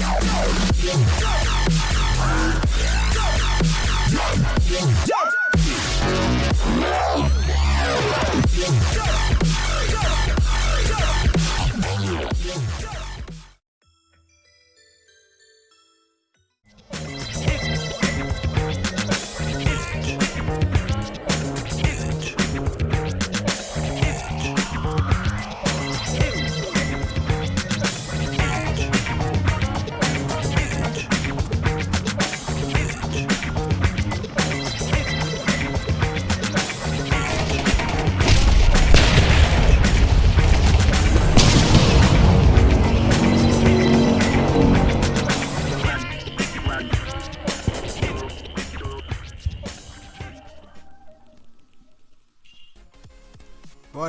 Go!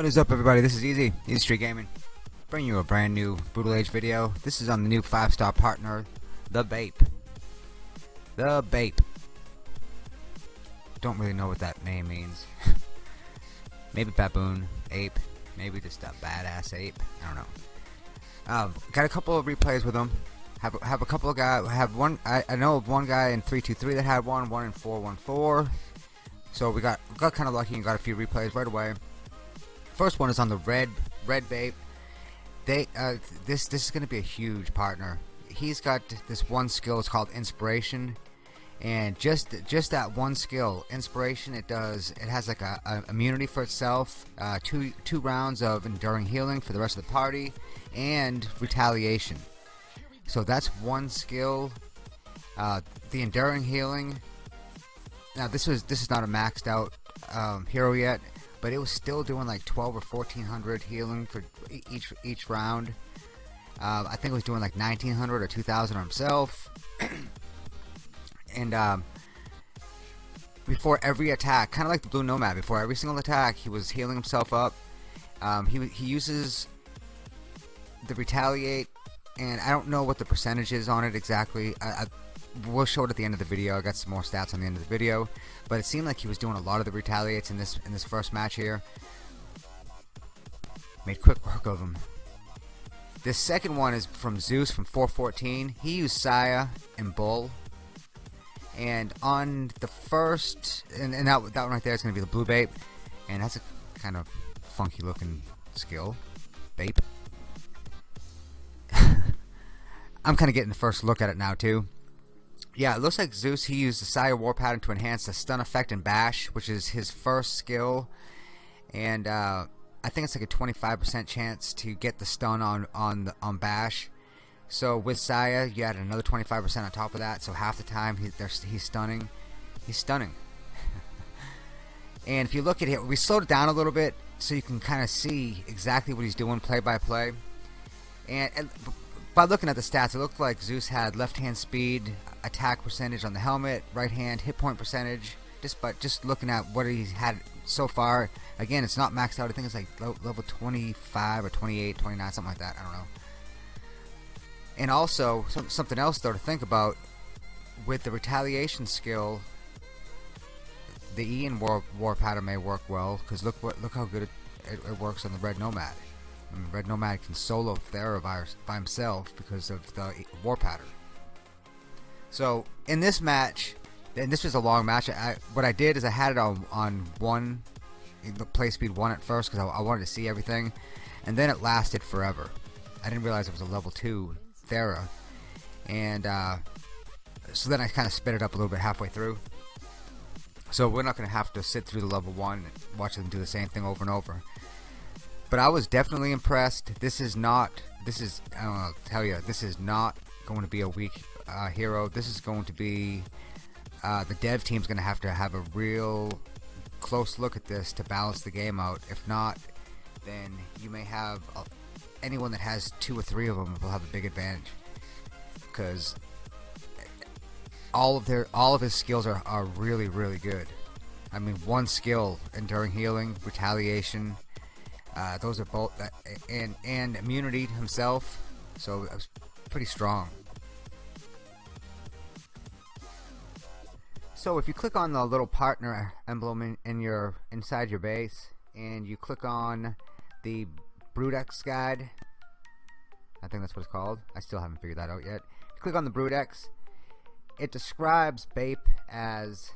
What is up everybody, this is Easy, Easy Street Gaming. Bringing you a brand new Brutal Age video. This is on the new 5 star partner, The Bape. The Bape. Don't really know what that name means. maybe baboon, ape, maybe just a badass ape. I don't know. Um, got a couple of replays with them. Have have a couple of guys. Have one. I, I know of one guy in 323 that had one. One in 414. So we got got kind of lucky and got a few replays right away. First one is on the red red Bape. They uh, this this is going to be a huge partner. He's got this one skill. It's called inspiration, and just just that one skill, inspiration. It does. It has like a, a immunity for itself. Uh, two two rounds of enduring healing for the rest of the party, and retaliation. So that's one skill. Uh, the enduring healing. Now this was this is not a maxed out um, hero yet but it was still doing like 12 or 1400 healing for each each round. Uh, I think it was doing like 1900 or 2000 himself. and um, before every attack, kind of like the Blue Nomad, before every single attack, he was healing himself up. Um, he he uses the retaliate, and I don't know what the percentage is on it exactly. I, I we'll show it at the end of the video. I got some more stats on the end of the video, but it seemed like he was doing a lot of the retaliates in this in this first match here. Made quick work of him. This second one is from Zeus from 414. He used Saya and Bull. And on the first, and, and that, that one right there is going to be the Blue Bape. And that's a kind of funky looking skill. Bape. I'm kind of getting the first look at it now too. Yeah, it looks like Zeus, he used the Saya War Pattern to enhance the stun effect and bash, which is his first skill. And uh, I think it's like a 25% chance to get the stun on, on, on bash. So with Saya, you add another 25% on top of that. So half the time he, he's stunning. He's stunning. and if you look at it, we slowed it down a little bit so you can kind of see exactly what he's doing play by play. And, and by looking at the stats, it looked like Zeus had left hand speed, attack percentage on the helmet, right hand hit point percentage. Just but just looking at what he's had so far, again, it's not maxed out. I think it's like level 25 or 28, 29, something like that. I don't know. And also some, something else though to think about with the retaliation skill. The Ian war, war pattern may work well because look what look how good it, it, it works on the Red Nomad. Red Nomad can solo Thera by, by himself because of the war pattern. So in this match, and this was a long match. I, what I did is I had it on on one, play speed one at first because I, I, wanted to see everything, and then it lasted forever. I didn't realize it was a level two Thera, and uh, so then I kind of sped it up a little bit halfway through. So we're not going to have to sit through the level one and watch them do the same thing over and over. But I was definitely impressed. This is not. This is. I don't know. I'll tell you. This is not going to be a weak uh, hero. This is going to be uh, the dev team's going to have to have a real close look at this to balance the game out. If not, then you may have uh, anyone that has two or three of them will have a big advantage because all of their all of his skills are, are really really good. I mean, one skill, enduring healing, retaliation. Uh, those are both, uh, and and immunity himself. So it was pretty strong. So if you click on the little partner emblem in, in your inside your base and you click on the Brutex guide I think that's what it's called I still haven't figured that out yet click on the Brutex, it describes Bape as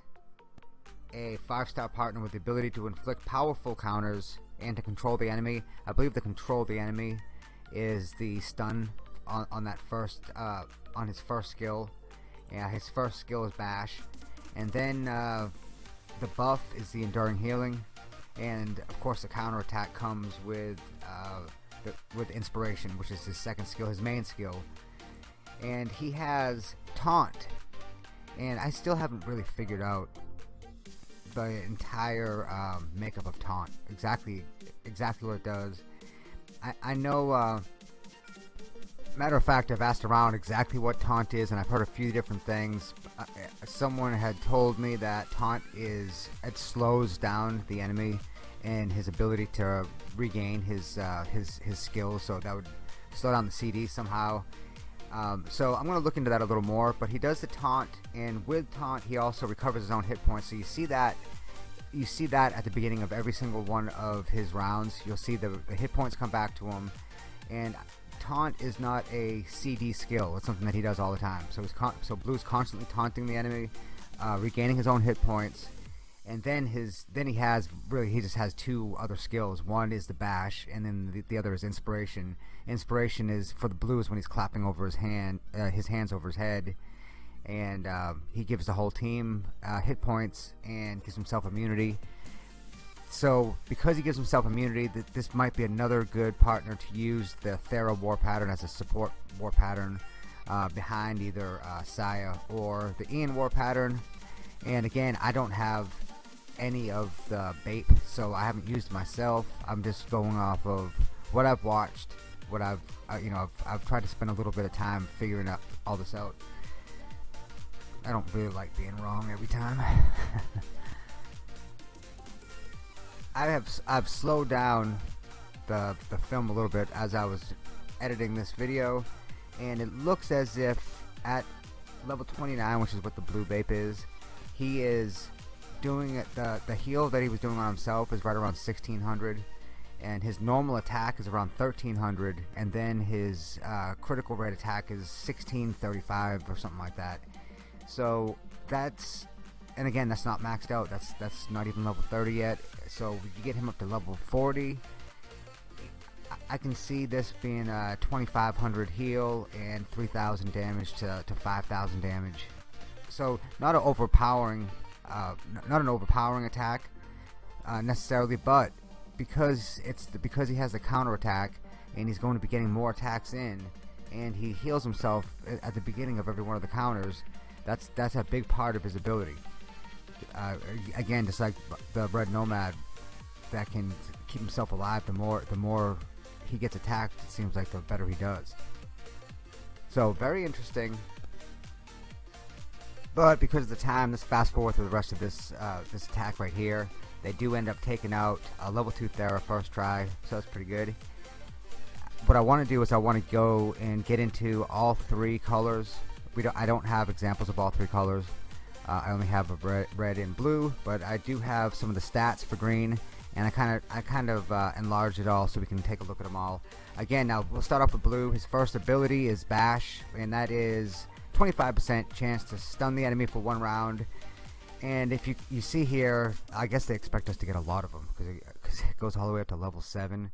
a five-star partner with the ability to inflict powerful counters and to control the enemy. I believe the control the enemy is the stun on, on that first uh, on his first skill. Yeah, his first skill is bash, and then uh, the buff is the enduring healing, and of course the counter attack comes with uh, with inspiration, which is his second skill, his main skill, and he has taunt, and I still haven't really figured out the entire um, makeup of taunt exactly exactly what it does. I, I know. Uh, matter of fact, I've asked around exactly what taunt is, and I've heard a few different things. Uh, someone had told me that taunt is it slows down the enemy and his ability to regain his uh, his his skills, so that would slow down the CD somehow. Um, so I'm going to look into that a little more. But he does the taunt, and with taunt, he also recovers his own hit points. So you see that you see that at the beginning of every single one of his rounds. You'll see the, the hit points come back to him, and taunt is not a CD skill. It's something that he does all the time. So he's so Blue's constantly taunting the enemy, uh, regaining his own hit points, and then his then he has really he just has two other skills. One is the bash, and then the, the other is inspiration. Inspiration is for the Blues when he's clapping over his hand, uh, his hands over his head, and uh, he gives the whole team uh, hit points and gives himself immunity. So because he gives himself immunity, that this might be another good partner to use the Thera war pattern as a support war pattern uh, behind either uh, Saya or the Ian war pattern. And again, I don't have any of the Bape, so I haven't used myself. I'm just going off of what I've watched, what I've, uh, you know, I've, I've tried to spend a little bit of time figuring out all this out. I don't really like being wrong every time. I have I've slowed down the the film a little bit as I was editing this video, and it looks as if at level 29, which is what the blue Bape is, he is doing it. The the heal that he was doing on himself is right around 1600, and his normal attack is around 1300, and then his uh, critical rate attack is 1635 or something like that. So that's and again that's not maxed out that's that's not even level 30 yet so if you get him up to level 40 I can see this being a 2500 heal and 3000 damage to, to 5000 damage so not an overpowering uh, not an overpowering attack uh, necessarily but because it's the, because he has the counter attack and he's going to be getting more attacks in and he heals himself at the beginning of every one of the counters that's that's a big part of his ability uh, again, just like the Red Nomad that can keep himself alive, the more the more he gets attacked, it seems like the better he does. So very interesting. But because of the time, let's fast forward to the rest of this uh, this attack right here. They do end up taking out a level 2 Thera first try, so that's pretty good. What I want to do is I want to go and get into all three colors. We don't, I don't have examples of all three colors. Uh, I only have a red, red and blue, but I do have some of the stats for green, and I kind of I kind of uh, enlarged it all so we can take a look at them all. Again, now we'll start off with blue. His first ability is Bash, and that is 25% chance to stun the enemy for one round. And if you you see here, I guess they expect us to get a lot of them because it, it, goes all the way up to level seven,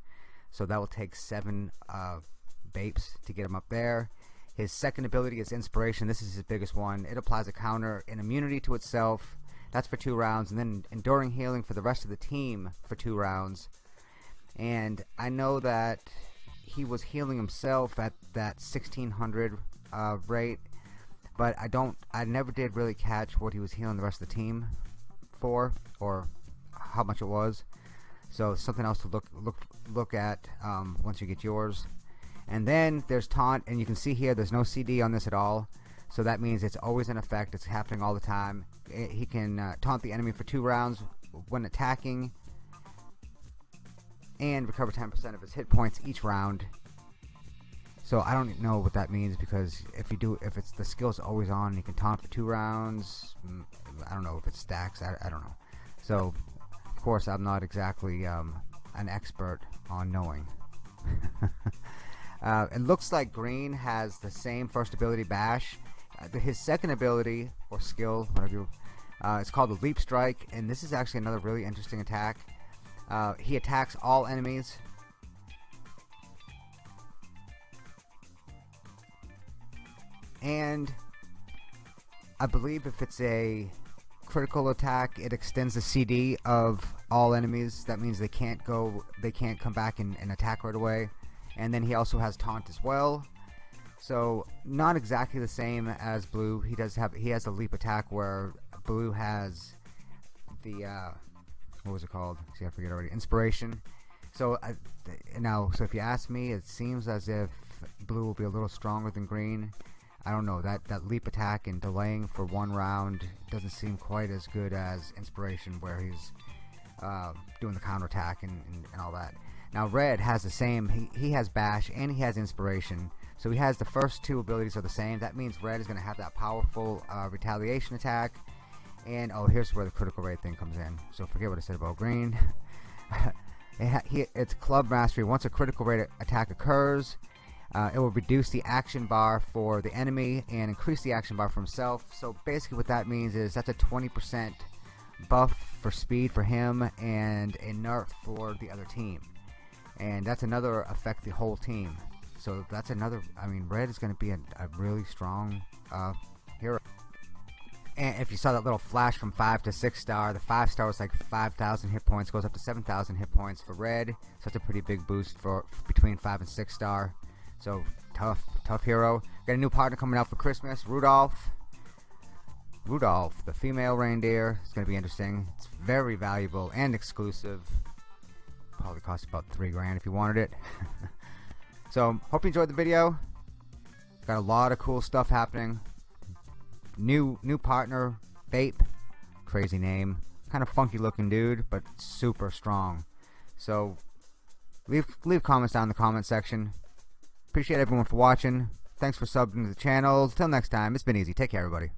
so that will take seven uh, Bapes to get him up there. His second ability is Inspiration. This is his biggest one. It applies a counter and immunity to itself. That's for two rounds. And then Enduring Healing for the rest of the team for two rounds. And I know that he was healing himself at that 1600 uh, rate. But I don't, I never did really catch what he was healing the rest of the team for, or how much it was. So something else to look look look at um, once you get yours. And then there's taunt and you can see here there's no CD on this at all. So that means it's always in effect it's happening all the time. It, he can uh, taunt the enemy for two rounds when attacking and recover 10% of his hit points each round so I don't know what that means because if you do if it's the skill's always on you can taunt for two rounds mm, I don't know if it stacks I, I don't know so of course I'm not exactly um, an expert on knowing Uh, it looks like Green has the same first ability Bash. Uh, his second ability, or skill, whatever you, uh, it's called the Leap Strike, and this is actually another really interesting attack. Uh, he attacks all enemies. And I believe if it's a critical attack, it extends the CD of all enemies. That means they can't go, they can't come back and, and attack right away. And then he also has taunt as well. So not exactly the same as blue. He does have he has a leap attack where blue has the uh, what was it called? See, I forget already. Inspiration. So uh, now, so if you ask me, it seems as if blue will be a little stronger than green. I don't know that that leap attack and delaying for one round doesn't seem quite as good as inspiration, where he's uh, doing the counter attack and, and, and, all that. Now red has the same. He he has bash and he has inspiration. So he has the first two abilities are the same. That means red is going to have that powerful uh, retaliation attack. And oh, here's where the critical rate thing comes in. So forget what I said about green. it he, it's club mastery. Once a critical rate attack occurs, uh, it will reduce the action bar for the enemy and increase the action bar for himself. So basically what that means is that's a 20% buff for speed for him and a nerf for the other team. And that's another affect the whole team. So that's another, I mean, red is going to be a, a, really strong uh, hero. And if you saw that little flash from 5 to 6 star, the 5 star was like 5,000 hit points, goes up to 7,000 hit points for red. So that's a pretty big boost for between 5 and 6 star. So tough, tough hero. Got a new partner coming out for Christmas, Rudolph. Rudolph, the female reindeer. It's to be interesting. It's very valuable and exclusive. Probably cost about three grand if you wanted it. so, hope you enjoyed the video. Got a lot of cool stuff happening. New new partner, Bape. Crazy name. Kind of funky looking dude, but super strong. So, leave leave comments down in the comment section. Appreciate everyone for watching. Thanks for subbing to the channel. Till next time, it's been easy. Take care, everybody.